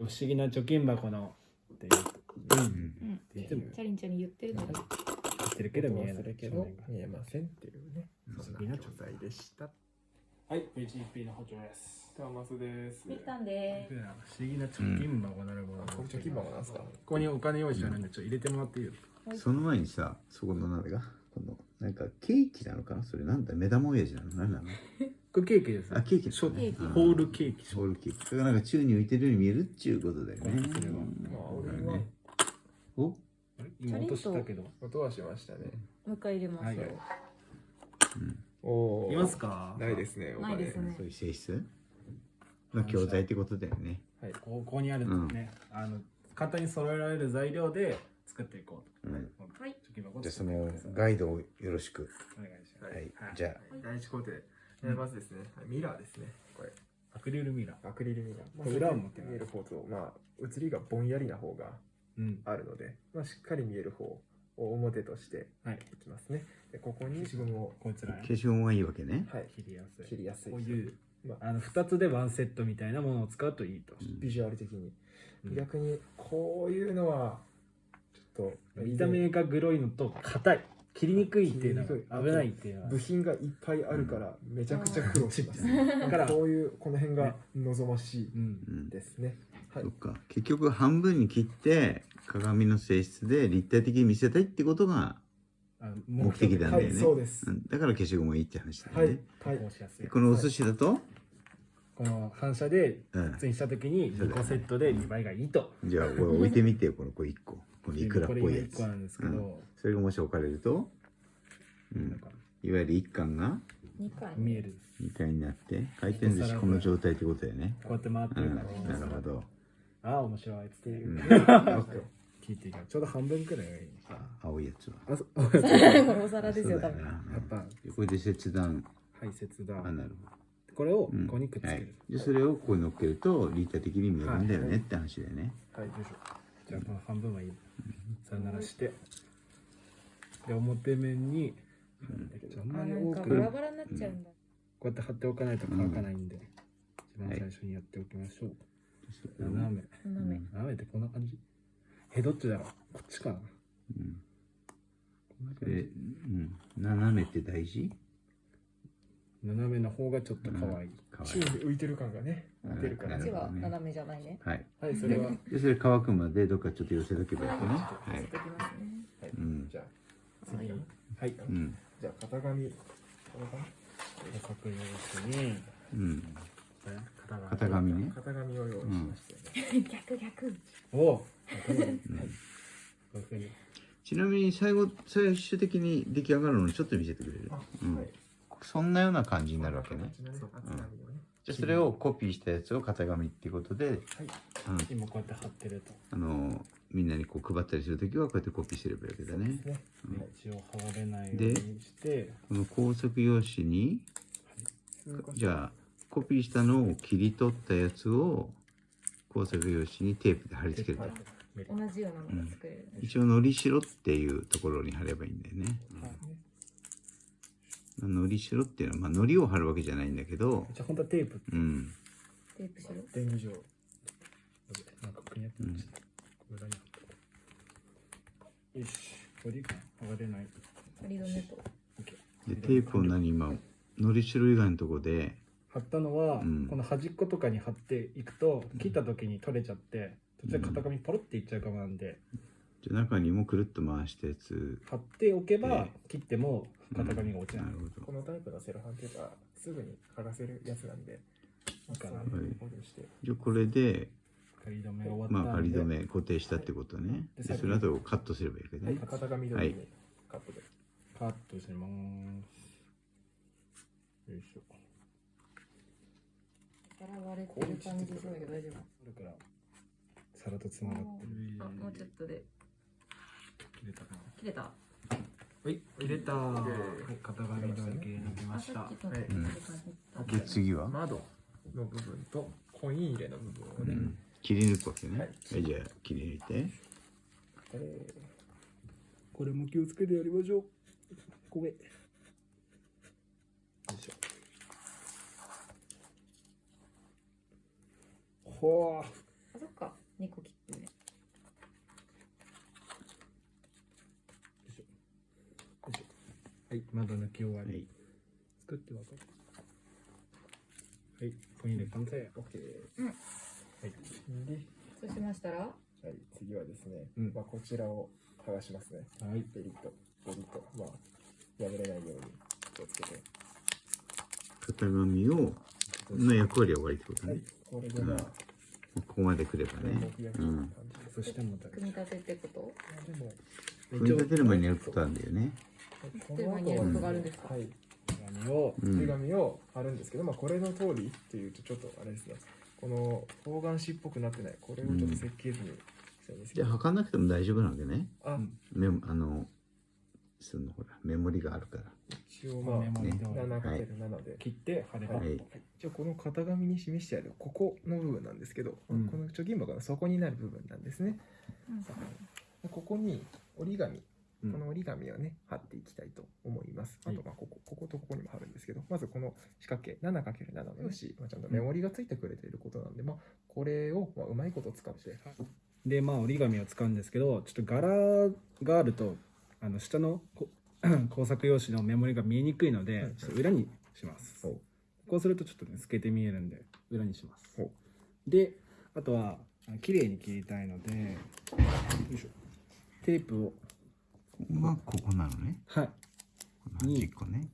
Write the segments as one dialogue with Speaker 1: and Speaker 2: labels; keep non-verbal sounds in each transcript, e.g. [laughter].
Speaker 1: 不思議な貯金箱のって言ううん
Speaker 2: うん
Speaker 1: って言っても
Speaker 2: チャリンチャリン言ってるのに
Speaker 1: 言ってるけど見えない
Speaker 3: けど見えませんっていうね
Speaker 1: 不
Speaker 3: そん
Speaker 1: 思議な貯
Speaker 3: な教材でした
Speaker 1: はい HEP の補助です
Speaker 3: トーマスです
Speaker 2: ミタンで
Speaker 1: 不思議な貯金箱なるもの、
Speaker 3: これ貯金箱なん。ですか
Speaker 1: ここにお金用意してあるん。でちょっと入れてもらっていいですか
Speaker 4: その前にさ、そこのなん。だか、この、なんかケーキなのかなそれなんだ目玉親父なの何なの
Speaker 1: これケーキです
Speaker 4: あ、ケーキだ
Speaker 1: ショ
Speaker 4: ね。
Speaker 2: ケーキ。
Speaker 4: うん
Speaker 1: ホールケーキ
Speaker 4: ホールケーキ。それがなんか宙に浮いてるように見えるっちゅうことだよね。
Speaker 1: これは。
Speaker 3: まあ俺は
Speaker 4: ね。お
Speaker 1: あれ今落としたけど
Speaker 3: 音はしましたね。
Speaker 2: もう一回入れます、
Speaker 1: はい。
Speaker 3: おお
Speaker 1: いますか？
Speaker 3: ないですねお金
Speaker 2: ないですね。
Speaker 4: そういう性質？の教材ってことだよね。
Speaker 3: はい。
Speaker 1: ここにあるとね、あの簡単に揃えられる材料で作っていこうと。
Speaker 4: うん。
Speaker 2: はい。
Speaker 4: じゃあそのガイドをよろしく。
Speaker 1: お願いします。
Speaker 4: はい。
Speaker 1: はい。
Speaker 4: じゃ
Speaker 3: 第一工程えーまずですねミラーですねこれ
Speaker 1: アクリルミラー。
Speaker 3: アクリルミラーまあ
Speaker 1: これ裏を持ってない
Speaker 3: 見える方とまあ写りがぼんやりな方が
Speaker 1: うん。
Speaker 3: あるのでまあしっかり見える方を表として
Speaker 1: はい。
Speaker 3: いきますねでここに消しゴムを
Speaker 1: こいつら
Speaker 4: あ、消しゴムがいいわけね。
Speaker 3: はい
Speaker 1: 切りやすい。
Speaker 3: 切りやすい
Speaker 1: こういう、
Speaker 3: まあ
Speaker 1: あの2つでワンセットみたいなものを使うといいと。
Speaker 3: ビジュアル的に
Speaker 1: うん
Speaker 3: 逆にこういうのはちょっと
Speaker 1: 見た目がグロいのと硬い。切りにくいっていうの
Speaker 3: 切りにくい
Speaker 1: が危ないっていうのは
Speaker 3: 部。品がいっぱいあるからめちゃくちゃ苦労します
Speaker 1: だから、
Speaker 3: こういうこの辺が望ましい
Speaker 1: うん。
Speaker 4: うん。
Speaker 3: ですねはい
Speaker 4: そっか。結局半分に切って鏡の性質で立体的に見せたいってことが、目的なんだ
Speaker 3: は
Speaker 4: よね
Speaker 3: いそうです
Speaker 4: うんだから消しゴムがいいって話だ
Speaker 3: はい
Speaker 4: よね。
Speaker 3: はい
Speaker 1: こうしやすい。
Speaker 4: このお寿司だと、
Speaker 1: この反射で
Speaker 4: うん。
Speaker 1: ツインした時に2個セットで2倍がいいと。
Speaker 4: じゃあこれ置いてみてよ、この子1個。このいくらっぽいや
Speaker 1: これ今1個な
Speaker 4: つ。
Speaker 1: んですけど、
Speaker 4: それがもし置かれると、うん、いわゆる一貫が
Speaker 2: 二回
Speaker 1: 見える。
Speaker 4: 2回になって回転寿司この状態ってことだよね。
Speaker 1: こうやって回って
Speaker 4: うん、
Speaker 1: るから、
Speaker 4: なるほど。
Speaker 1: ああ、面白いっていうう。
Speaker 4: ん、[laughs]
Speaker 1: 聞いていいちょうど半分くらいがいい。
Speaker 4: 青いやつは。
Speaker 1: あ、そ
Speaker 2: これお皿ですよ多分。
Speaker 1: やっぱ
Speaker 4: これで切断。
Speaker 1: 排泄だ
Speaker 4: あ、。なるほ
Speaker 1: これをこ
Speaker 4: ど。うん
Speaker 1: こにくっつけ
Speaker 4: はい
Speaker 1: る。。
Speaker 4: で、それをここに乗っけると立体的に見えるんだよねって話だよね。
Speaker 3: はい
Speaker 1: よいしょ。じゃあこの半分はいい。さよならして。で、表面に、じゃああんまり多く、こ
Speaker 2: かバラバラになっちゃうんだ、
Speaker 1: うやって貼っておかないと乾かないんで、一番最初にやっておきましょう。斜め。
Speaker 2: 斜め、
Speaker 1: 斜めってこんな感じ？え、どっちだろう？こっちかな。
Speaker 4: うん。
Speaker 1: こんな
Speaker 4: それ、
Speaker 1: 感じ
Speaker 4: うん。斜めって大事？
Speaker 1: 斜めの方がちょっと可愛い。
Speaker 3: 宙に浮いてる感がねるから。
Speaker 2: こっちは斜めじゃないね。
Speaker 4: はい。
Speaker 3: はいそれは。
Speaker 4: で、それ乾くまでどっかちょっと寄せとけばいいわけね。は
Speaker 2: はい。
Speaker 4: い。
Speaker 2: てきますね。
Speaker 3: はい。
Speaker 4: うん。
Speaker 3: じゃあ次の
Speaker 1: はい。
Speaker 4: うん。
Speaker 3: じゃあ型紙。こ
Speaker 1: に、
Speaker 4: うん。
Speaker 1: 型
Speaker 4: 紙ね。
Speaker 3: 型紙を用意しましたよね。
Speaker 2: 逆逆。
Speaker 1: おお。こういうふうに。
Speaker 4: ちなみに最後、最終的に出来上がるのちょっと見せてくれる？
Speaker 3: あ
Speaker 4: うん。
Speaker 3: はい。
Speaker 4: そんなような感じになるわけね。
Speaker 3: こんな形のね厚紙をね
Speaker 4: じゃあそれをコピーしたやつを型紙っていうことで、
Speaker 3: はい。
Speaker 4: うん。
Speaker 1: 今こうやって貼ってると。
Speaker 4: あのみんなにこう配ったりするときはこうやってコピーすればいいわけだね。
Speaker 3: ね。
Speaker 1: で一応剥がれないようにして、
Speaker 4: この工作用紙に、じゃあコピーしたのを切り取ったやつを工作用紙にテープで貼り付けると。
Speaker 3: はい
Speaker 2: 同じようなのが作れる、
Speaker 4: 一応のりしろっていうところに貼ればいいんだよね。のりしろっていうのは、まあ、のりを貼るわけじゃないんだけど、
Speaker 1: じゃあ本当はテープ。
Speaker 4: うん。
Speaker 2: テープしろ。
Speaker 3: 電気上。
Speaker 1: なんかくにゃってました。裏に貼ってよし、これでいいかな剥がれない。
Speaker 2: 仮止めと
Speaker 4: で、テープを何今、のりしろ以外のところで、
Speaker 1: 貼ったのは、
Speaker 4: うん。
Speaker 1: この端っことかに貼っていくと切った時に取れちゃって途中で型紙ポロっていっちゃうかもなんで、
Speaker 4: じゃあ中にもくるっと回したやつ。
Speaker 1: 貼っておけば
Speaker 4: で
Speaker 1: 切っても型紙が落ちない、
Speaker 4: なるほど。
Speaker 3: このタイプのセロハンテープはすぐに剥がせるやつなんで
Speaker 1: いいかな
Speaker 3: そういうことにして。
Speaker 4: じゃあこれで、
Speaker 1: 仮止めが終わったんで、
Speaker 4: まあ仮止め固定したってことね。
Speaker 1: で
Speaker 4: で、その後カットすればいいわけね。
Speaker 3: 型紙通りにカットで。
Speaker 1: カットします。よいしょ。
Speaker 2: バラ割れてる感じそうけど大丈夫。
Speaker 1: それから皿とつながってる。
Speaker 2: あもうちょっとで
Speaker 1: 切れたかな。
Speaker 2: 切れた？
Speaker 1: はい。入れた。はい型紙だけ抜きま
Speaker 2: あ
Speaker 1: した。
Speaker 3: はい。
Speaker 2: 切れた感じ
Speaker 4: で、次は、
Speaker 3: 窓の部分とコイン入れの部分をね、
Speaker 4: うん、切り抜くわけね。
Speaker 3: は
Speaker 4: はいい、じゃあ切り抜いて。
Speaker 3: え
Speaker 1: これも気をつけてやりましょう。ごめんよいしょ。ほう
Speaker 2: あそっか
Speaker 1: はい窓抜き終わり、
Speaker 4: はい。
Speaker 1: 作ってわかる。はいポインで完成。
Speaker 3: OK
Speaker 1: はい。
Speaker 3: で、
Speaker 2: そうしましたら？
Speaker 3: はい、次はですね、
Speaker 1: うん。
Speaker 3: まあ、こちらを剥がしますね。
Speaker 1: はい。
Speaker 3: ベリッとベリッとまあ破れないように気をつけて。
Speaker 4: 型紙をの役割は終わりってこと
Speaker 3: はい。
Speaker 4: ね、
Speaker 3: これでまあ、
Speaker 4: ここまで来ればね。うん。
Speaker 1: そしても
Speaker 2: 組み立てってこと？
Speaker 4: 組み立てる前にやることあるんだよね。
Speaker 3: こ
Speaker 2: 手前にがあるんですか？
Speaker 3: はい。
Speaker 1: 紙を
Speaker 4: うん
Speaker 3: 手紙を貼るんですけど、まあこれの通りっていうとちょっとあれですね。この方眼紙っぽくなってない。これをちょっと設計図にしたいんです。
Speaker 4: じゃあ測んなくても大丈夫なわけね。
Speaker 3: あ、
Speaker 1: うん。
Speaker 4: メモあのそのほらメモリがあるから。
Speaker 3: 一応まあ
Speaker 1: メモリ通り
Speaker 3: 7×7 で、
Speaker 1: 切って貼れば、
Speaker 4: はい。
Speaker 3: 一応この型紙に示してあるここの部分なんですけど、
Speaker 1: うん。
Speaker 3: この貯金箱の底になる部分なんですね。
Speaker 2: うん。
Speaker 3: でここに折り紙
Speaker 1: うん
Speaker 3: この折り紙をね貼っていきたいと思います。あ
Speaker 1: はい。
Speaker 3: とまあこここことここにも貼るんですけど、まずこの四角形 7×7 の用紙、まあ、ちゃんとメモリがついてくれていることなんで、まあこれをまあうまいこと使って、
Speaker 1: でまあ折り紙を使うんですけどちょっと柄があるとあの下のこ [coughs] 工作用紙のメモリが見えにくいので、
Speaker 3: うん
Speaker 1: ちょっと裏にします、こうするとちょっとね透けて見えるんで裏にします。
Speaker 3: ほ
Speaker 1: であとはあ綺麗に切りたいのでテープを
Speaker 4: ここがここなのね。
Speaker 1: はい。
Speaker 4: 端っこね、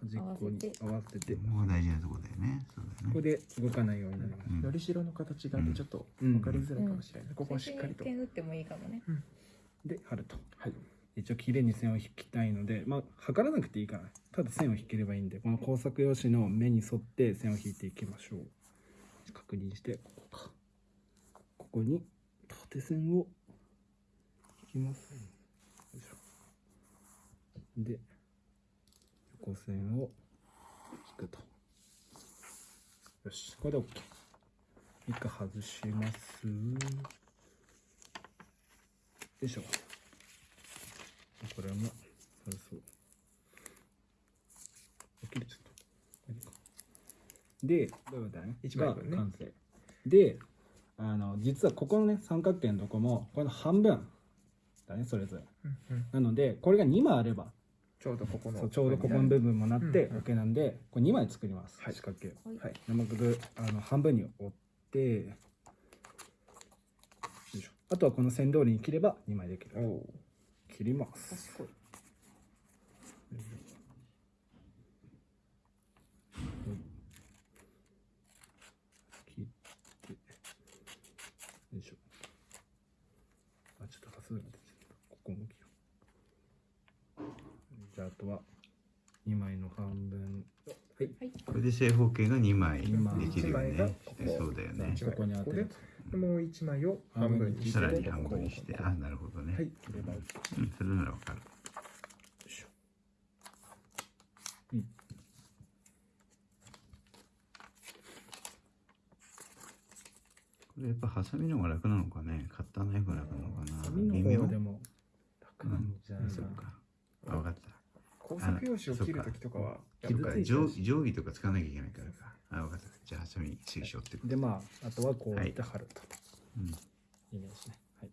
Speaker 1: 端っこに合わせて。
Speaker 4: うん、ここが大事なとこだよね。そうだよ
Speaker 1: こ
Speaker 4: ね
Speaker 1: れで動かないようになります、
Speaker 4: うん。
Speaker 3: のりしろの形があってちょっと
Speaker 1: うん
Speaker 3: 分かりづらいかもしれない、ここをしっかりと、
Speaker 2: 点打ってもいいかもね。
Speaker 1: で貼ると。
Speaker 3: はい。
Speaker 1: 一応綺麗に線を引きたいのでまあ測らなくていいから。ただ線を引ければいいんで。この工作用紙の目に沿って線を引いていきましょう。確認してここか。ここに縦線を引きますで横線を引くと。よしこれで OK 一回外します。よいしょ。これもそうそう。起きるちょっと。これか。でどうだね？
Speaker 3: 一枚分ね。
Speaker 1: が完成。であの実はここのね三角形のとこもこれの半分だねそれぞれ。
Speaker 3: うんうん。
Speaker 1: なのでこれが2枚あれば
Speaker 3: ちょうどここの
Speaker 1: ちょうどここの部分もなって OK なんでこれ2枚作ります、
Speaker 3: はい。
Speaker 1: 四角形。を
Speaker 3: はい。
Speaker 1: 生くあの半分に折ってよいしょ。あとはこの線通りに切れば2枚できる。切ります。
Speaker 2: 賢い
Speaker 1: 切ってよいしょあちょっと端数が出ちゃったここも切ろああとは2枚の半分。はい。
Speaker 4: これで正方形が2枚
Speaker 1: 二枚。
Speaker 4: できるよね。
Speaker 3: ここ。
Speaker 4: そうだよね。
Speaker 1: ここに当てる。
Speaker 3: でもう一枚を半分にして。
Speaker 4: さらに半分にして。あなるほどね、
Speaker 3: はい。
Speaker 1: 切れば
Speaker 4: うん、それならわかる。これやっぱハサミの方が楽なのかね。カッターナイフが楽なのかな。
Speaker 1: 紙の
Speaker 4: 微妙
Speaker 1: 方がでも楽なんじゃないかな。
Speaker 4: そっか。あ分かった
Speaker 3: 工作用紙を切るときとかは
Speaker 1: あ
Speaker 4: そっか定定規とか使わなきゃいけないからかあ分かった。じゃあハサミ推奨ってこと
Speaker 1: でまああとはこうやって貼ると、
Speaker 4: うん。
Speaker 1: イメージね。はい。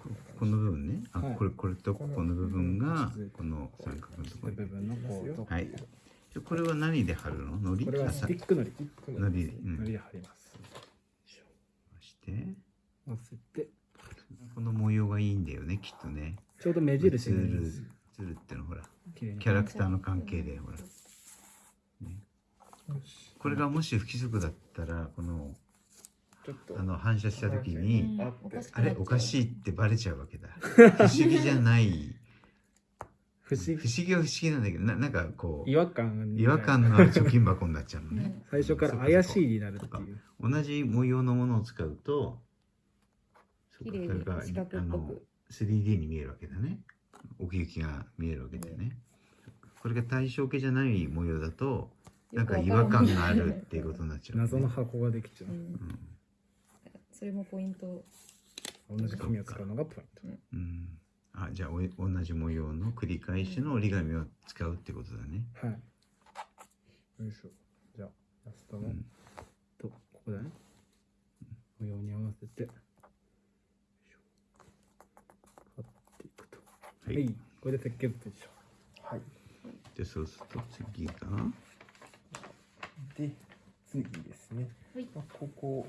Speaker 1: こ
Speaker 4: ここの部分ね。あ、
Speaker 1: はい。
Speaker 4: これこれとここの部分が
Speaker 1: うん
Speaker 4: この三角のところ。に
Speaker 1: 部分のこうと
Speaker 4: はい。これは何で貼るの？のり？
Speaker 1: これはスティックのり。
Speaker 4: のり。うん。
Speaker 1: のりで貼ります。
Speaker 4: そして
Speaker 1: 乗せて。
Speaker 4: この模様がいいんだよねきっとね。
Speaker 1: ちょうど目印になります
Speaker 4: つるってのほらキャラクターの関係でほら。これがもし不規則だったらこのあの反射した時に
Speaker 3: あ
Speaker 4: れおかしいってバレちゃうわけだ。[laughs] 不思議じゃない。
Speaker 1: 不思
Speaker 4: 議。は不思議なんだけどななんかこ
Speaker 1: 議違和感
Speaker 4: う違和感のある貯金箱になっちゃうのね。
Speaker 2: うん
Speaker 1: 最初から怪しいになるっていう。
Speaker 4: 同じ模様のものを使うとそれがあの 3D に見えるわけだね奥行きが見えるわけだよね。これが対称形じゃない模様だとなんか違和感があるっていうことになっちゃう、ね、
Speaker 1: 謎の箱ができちゃう、
Speaker 2: うん。
Speaker 4: うん。
Speaker 2: それもポイント。
Speaker 1: 同じ紙を使うのがポイント。
Speaker 4: うん、あじゃあおい同じ模様の繰り返しの折り紙を使うってことだね。
Speaker 1: はい。よいしょじゃあラストの、
Speaker 4: うん、
Speaker 1: とここだね模様に合わせてよいしょ貼っていくと
Speaker 4: はい。
Speaker 1: はいこれで設計図でしょ
Speaker 3: はい
Speaker 4: じゃあそうすると次が。
Speaker 3: で次ですね、
Speaker 2: はい。
Speaker 3: まあ、ここ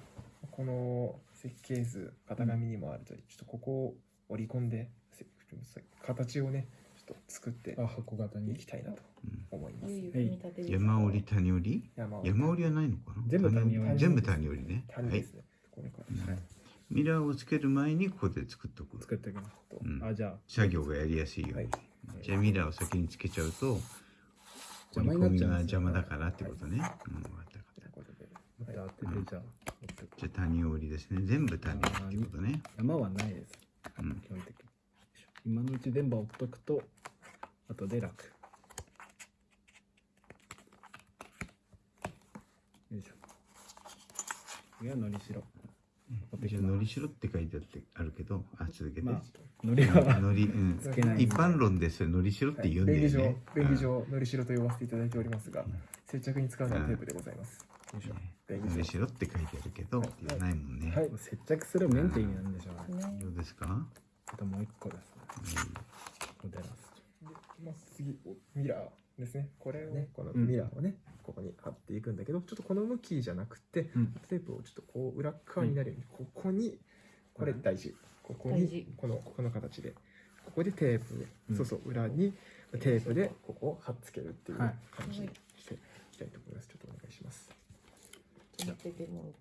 Speaker 3: この設計図型紙にもあるとりちょっとここを織り込んでせ形をねちょっと作って
Speaker 1: あ箱型に。
Speaker 3: いきたいなと
Speaker 4: うん
Speaker 3: 思います。
Speaker 2: ゆうゆう組み立てですか
Speaker 4: 山折り谷折り？
Speaker 3: 山
Speaker 4: 折り。はないのかな？
Speaker 1: 全部谷折り
Speaker 4: 全部谷折りね。はい。
Speaker 3: 種ですね、これから、
Speaker 1: はい
Speaker 4: ミラーをつける前にここで作っとく。
Speaker 1: 作っていきます
Speaker 3: と。
Speaker 4: うん。
Speaker 1: あじゃあ。
Speaker 4: 作業がやりやすいように、
Speaker 3: はい。
Speaker 4: じゃあミラーを先につけちゃうと
Speaker 1: 邪魔になっちゃうん
Speaker 4: が邪魔だからってことね、うん分かった分かった。
Speaker 1: じゃあ
Speaker 4: 谷折りですね。全部谷折りってことね。
Speaker 1: 山はないです。
Speaker 4: うん。
Speaker 1: 基本的に。今のうち全部折っとくと後で楽。よいしょ。次はのりしろ持ってきます
Speaker 4: じゃあ。のりしろって書いてあってあるけどあ続けて、
Speaker 1: まあのりは
Speaker 4: のり、うん、
Speaker 1: つけない
Speaker 4: 一般論でそれのりしろって言うんだよ
Speaker 3: 便宜上
Speaker 4: ね、
Speaker 3: 便宜上のりしろと呼ばせていただいておりますが、接着に使うのはテープでございます、
Speaker 1: よいしょ。
Speaker 3: 便宜上
Speaker 4: のりしろって書いてあるけど、
Speaker 3: はい。
Speaker 4: 言わないもんね、
Speaker 3: はい。
Speaker 1: 接着する面って意味なんでしょうね。
Speaker 2: ね。
Speaker 4: どうですか、
Speaker 1: あともう一個ですね。ここでラス
Speaker 3: まあ、次ミラーですね。これをね。このミラーをね、ここに貼っていくんだけどちょっとこの向きじゃなくて、
Speaker 1: うん。
Speaker 3: テープをちょっとこう裏側になるように、ここにこれ大事。ここ
Speaker 2: 大事。
Speaker 3: にこのこの形でここでテープで、
Speaker 1: うん。
Speaker 3: そうそう裏にテープでここを貼っつけるっていう
Speaker 1: はい。
Speaker 3: 感じにしていきたいと思います。ちょっとお願いします。
Speaker 2: ちょっと待ってても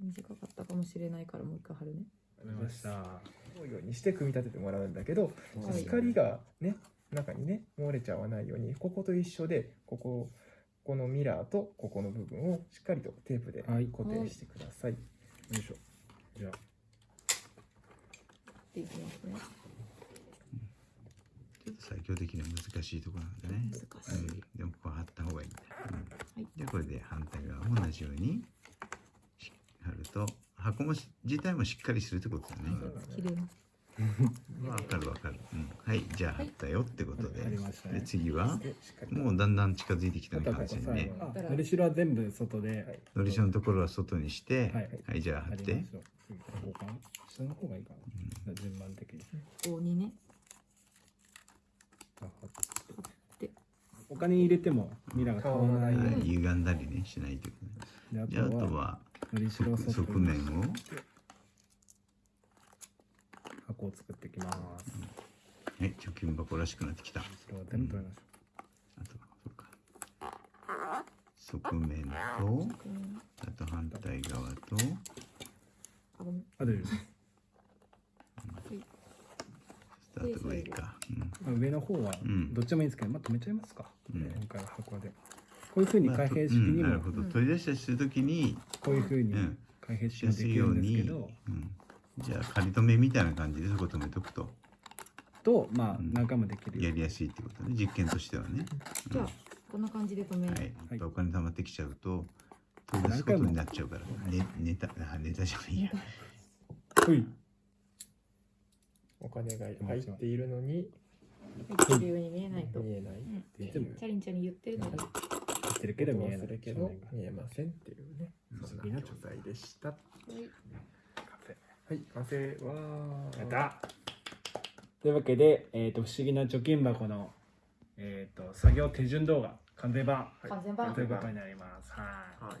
Speaker 2: 短かったかもしれないからもう一回貼るね。
Speaker 1: トわかりました
Speaker 3: このようにして組み立ててもらうんだけど、
Speaker 2: はい
Speaker 3: 光がね中にね漏れちゃわないようにここと一緒でこここのミラーとここの部分をしっかりとテープで
Speaker 1: はい。
Speaker 3: 固定してください、
Speaker 1: よいしょ。じゃあ。
Speaker 2: っていきますね。
Speaker 4: ちょっと作業的には難しいところなんでね、
Speaker 2: 難しい。
Speaker 4: うん、でもここは貼った方がいい。んだよ、うん。
Speaker 2: はい
Speaker 4: でこれで反対側も同じようにし貼ると箱もし自体もしっかりするってことだね、
Speaker 2: 綺麗な
Speaker 4: わかるわかる、うん、はいじゃあ貼ったよってことで,、
Speaker 1: はい。
Speaker 4: で次は？もうだんだん近づいてきたね
Speaker 1: あとは
Speaker 4: 完全にね。
Speaker 1: あのりしろは全部外で、
Speaker 3: はい。
Speaker 4: のりしろのところは外にして
Speaker 1: は
Speaker 4: はいい、じゃあ貼って。
Speaker 1: 下の方がいいかな、順番的に。
Speaker 2: 棒にね。
Speaker 1: あ貼って。
Speaker 2: で
Speaker 1: お金入れてもミラーが倒らないよう
Speaker 4: はい。
Speaker 1: に
Speaker 4: 歪んだりねしないということね
Speaker 1: で
Speaker 4: じゃああ
Speaker 1: あとは
Speaker 4: 側面を
Speaker 1: 箱を作っていきます。
Speaker 4: はい貯金箱らしくなってきた。
Speaker 1: のりしろは全部取りましょ
Speaker 4: あとはそうか。側面と
Speaker 2: うん
Speaker 4: あと反対側と。
Speaker 2: あ
Speaker 1: 大丈夫です。
Speaker 4: あと上か、うん。
Speaker 1: まあ上の方は
Speaker 4: うん。
Speaker 1: どっちもいいんですけど、まあ止めちゃいますか、
Speaker 4: うん。
Speaker 1: 今回は箱で。こういうふうに
Speaker 4: まあ
Speaker 1: 開閉式にも。
Speaker 4: うん。なるほど。取り出したりするときに
Speaker 1: こういうふうに
Speaker 4: うん。
Speaker 1: 開閉式もですきる
Speaker 4: んに、
Speaker 1: ですけど、
Speaker 4: うん、じゃあ仮止めみたいな感じでそこ止めとくと。
Speaker 1: とまあ
Speaker 4: うん。
Speaker 1: 何回もできるよ
Speaker 4: やりやすいってことね。実験としてはね、
Speaker 2: じゃあこんな感じで止め
Speaker 4: はい、やっぱお金貯まってきちゃうと取り出すことになっちゃうから、ね、ネタあネタじゃないや。
Speaker 1: ほい。
Speaker 3: お金が入っているのに
Speaker 2: 入ってるように見えないと。
Speaker 3: 見えない
Speaker 2: うん
Speaker 3: っていう。
Speaker 1: でも
Speaker 2: チャリンチャリン言ってるのに
Speaker 1: 言ってるけど見えない。
Speaker 3: するけど見えませんっていうね。
Speaker 1: うん。
Speaker 3: そんな状態でした。は
Speaker 2: はい
Speaker 1: カフェ
Speaker 3: い完成。わー。
Speaker 1: やった。というわけで、えー、と不思議な貯金箱の、えー、と作業手順動画完全版。
Speaker 3: はい。
Speaker 2: 完全版。
Speaker 1: ということになります。はい。
Speaker 3: はい。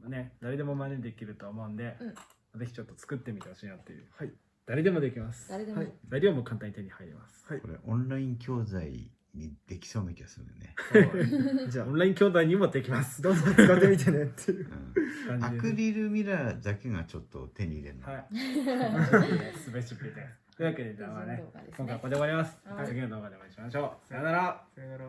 Speaker 1: まあね誰でも真似できると思うんで、
Speaker 2: うん。
Speaker 1: ぜひちょっと作ってみてほしいなっていう。
Speaker 3: はい。
Speaker 1: 誰でもできます。
Speaker 2: 誰でも。
Speaker 3: はい。
Speaker 1: 材料も簡単に手に入ります、
Speaker 3: はい。
Speaker 4: これオンライン教材にできそうな気がするよね、
Speaker 3: じゃあ
Speaker 1: オンライン兄弟にもできます。
Speaker 3: どうぞ使ってみてねっていう。
Speaker 4: うん、ア
Speaker 1: 感じで
Speaker 4: クリルミラーだけがちょっと手に入れるの、
Speaker 1: はい。すべしべです。というわけでじゃあまあ
Speaker 2: ね。
Speaker 1: 今回はここで終わります、
Speaker 2: はい。
Speaker 1: 次の動画でお会いしましょう。さよなら。
Speaker 3: さよなら